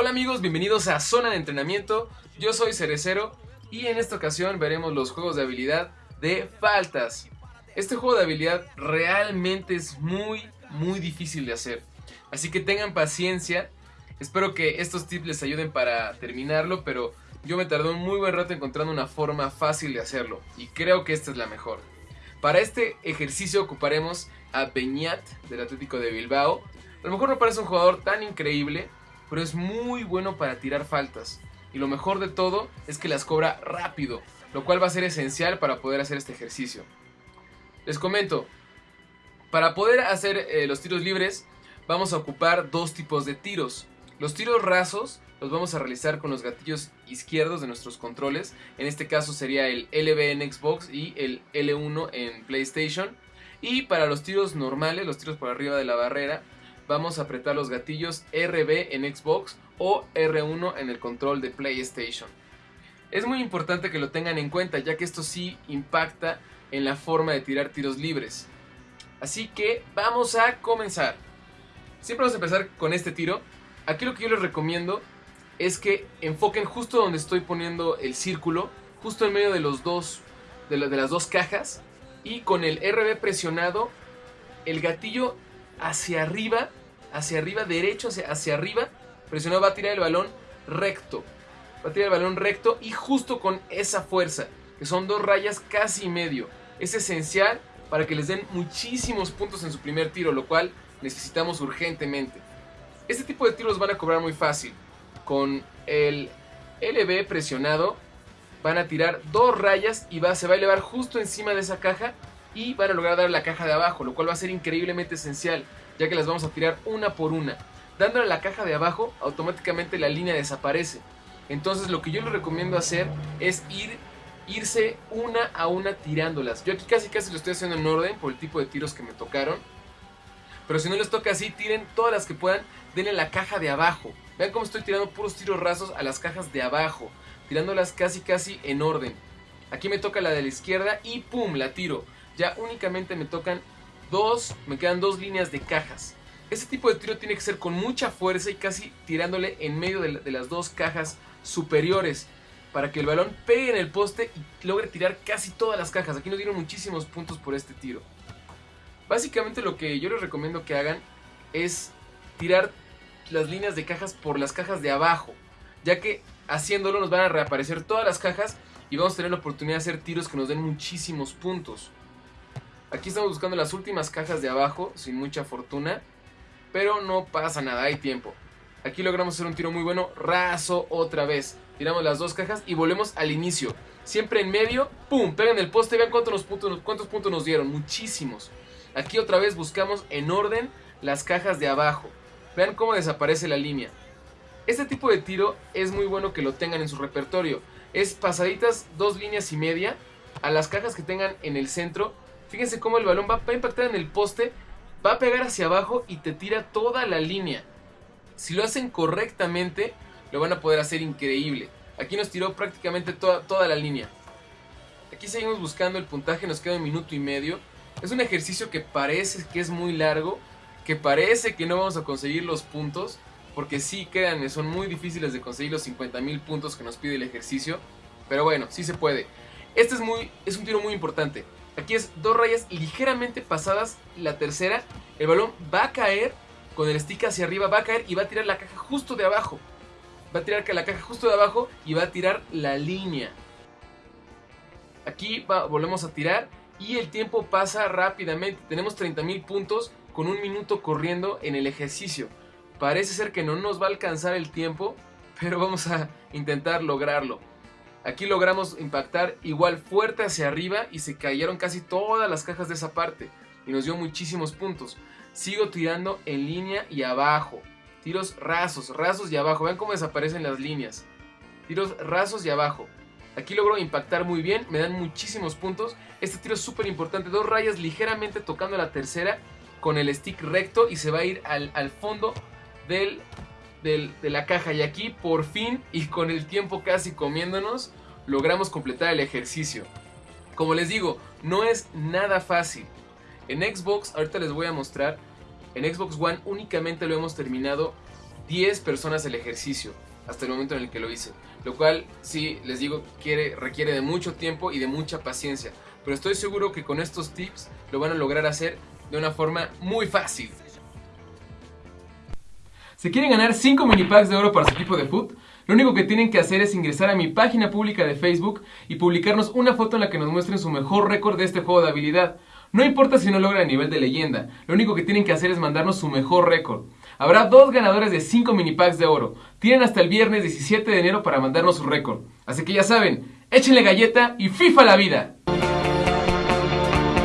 Hola amigos, bienvenidos a Zona de Entrenamiento. Yo soy Cerecero y en esta ocasión veremos los juegos de habilidad de faltas. Este juego de habilidad realmente es muy, muy difícil de hacer. Así que tengan paciencia. Espero que estos tips les ayuden para terminarlo, pero yo me tardé un muy buen rato encontrando una forma fácil de hacerlo. Y creo que esta es la mejor. Para este ejercicio ocuparemos a Beñat del Atlético de Bilbao. A lo mejor no parece un jugador tan increíble, pero es muy bueno para tirar faltas. Y lo mejor de todo es que las cobra rápido, lo cual va a ser esencial para poder hacer este ejercicio. Les comento, para poder hacer eh, los tiros libres vamos a ocupar dos tipos de tiros. Los tiros rasos los vamos a realizar con los gatillos izquierdos de nuestros controles. En este caso sería el LB en Xbox y el L1 en PlayStation. Y para los tiros normales, los tiros por arriba de la barrera, vamos a apretar los gatillos RB en Xbox o R1 en el control de PlayStation. Es muy importante que lo tengan en cuenta ya que esto sí impacta en la forma de tirar tiros libres. Así que vamos a comenzar. Siempre vamos a empezar con este tiro. Aquí lo que yo les recomiendo es que enfoquen justo donde estoy poniendo el círculo, justo en medio de los dos de, las dos cajas y con el RB presionado el gatillo hacia arriba, hacia arriba derecho hacia, hacia arriba, presionado va a tirar el balón recto. Va a tirar el balón recto y justo con esa fuerza, que son dos rayas casi medio. Es esencial para que les den muchísimos puntos en su primer tiro, lo cual necesitamos urgentemente. Este tipo de tiros van a cobrar muy fácil con el LB presionado van a tirar dos rayas y va, se va a elevar justo encima de esa caja y van a lograr dar la caja de abajo, lo cual va a ser increíblemente esencial, ya que las vamos a tirar una por una. Dándole a la caja de abajo, automáticamente la línea desaparece. Entonces lo que yo les recomiendo hacer es ir, irse una a una tirándolas. Yo aquí casi casi lo estoy haciendo en orden por el tipo de tiros que me tocaron. Pero si no les toca así, tiren todas las que puedan, denle la caja de abajo. Vean cómo estoy tirando puros tiros rasos a las cajas de abajo, tirándolas casi casi en orden. Aquí me toca la de la izquierda y ¡pum! la tiro. Ya únicamente me tocan dos, me quedan dos líneas de cajas. Este tipo de tiro tiene que ser con mucha fuerza y casi tirándole en medio de, de las dos cajas superiores para que el balón pegue en el poste y logre tirar casi todas las cajas. Aquí nos dieron muchísimos puntos por este tiro. Básicamente lo que yo les recomiendo que hagan es tirar las líneas de cajas por las cajas de abajo, ya que haciéndolo nos van a reaparecer todas las cajas y vamos a tener la oportunidad de hacer tiros que nos den muchísimos puntos. Aquí estamos buscando las últimas cajas de abajo, sin mucha fortuna, pero no pasa nada, hay tiempo. Aquí logramos hacer un tiro muy bueno, raso otra vez. Tiramos las dos cajas y volvemos al inicio. Siempre en medio, ¡pum! Pegan el poste, vean cuántos puntos, cuántos puntos nos dieron, muchísimos. Aquí otra vez buscamos en orden las cajas de abajo. Vean cómo desaparece la línea. Este tipo de tiro es muy bueno que lo tengan en su repertorio. Es pasaditas dos líneas y media a las cajas que tengan en el centro. Fíjense cómo el balón va a impactar en el poste, va a pegar hacia abajo y te tira toda la línea. Si lo hacen correctamente, lo van a poder hacer increíble. Aquí nos tiró prácticamente toda, toda la línea. Aquí seguimos buscando el puntaje, nos queda un minuto y medio. Es un ejercicio que parece que es muy largo, que parece que no vamos a conseguir los puntos, porque sí, créanme, son muy difíciles de conseguir los 50 mil puntos que nos pide el ejercicio, pero bueno, sí se puede. Este es, muy, es un tiro muy importante. Aquí es dos rayas ligeramente pasadas la tercera, el balón va a caer con el stick hacia arriba, va a caer y va a tirar la caja justo de abajo. Va a tirar la caja justo de abajo y va a tirar la línea. Aquí volvemos a tirar y el tiempo pasa rápidamente. Tenemos 30 mil puntos con un minuto corriendo en el ejercicio. Parece ser que no nos va a alcanzar el tiempo, pero vamos a intentar lograrlo. Aquí logramos impactar igual fuerte hacia arriba y se cayeron casi todas las cajas de esa parte y nos dio muchísimos puntos. Sigo tirando en línea y abajo. Tiros rasos, rasos y abajo. Vean cómo desaparecen las líneas. Tiros rasos y abajo. Aquí logro impactar muy bien, me dan muchísimos puntos. Este tiro es súper importante. Dos rayas ligeramente tocando la tercera con el stick recto y se va a ir al, fondo del, de la caja. Y aquí por fin y con el tiempo casi comiéndonos, logramos completar el ejercicio. Como les digo, no es nada fácil. En Xbox, ahorita les voy a mostrar, en Xbox One únicamente lo hemos terminado 10 personas el ejercicio hasta el momento en el que lo hice. Lo cual, sí, les digo, quiere, requiere de mucho tiempo y de mucha paciencia. Pero estoy seguro que con estos tips lo van a lograr hacer de una forma muy fácil. ¿Se quieren ganar 5 mini packs de oro para su equipo de foot? Lo único que tienen que hacer es ingresar a mi página pública de Facebook y publicarnos una foto en la que nos muestren su mejor récord de este juego de habilidad. No importa si no logran el nivel de leyenda, lo único que tienen que hacer es mandarnos su mejor récord. Habrá dos ganadores de 5 mini packs de oro. Tienen hasta el viernes 17 de enero para mandarnos su récord. Así que ya saben, échenle galleta y FIFA la vida.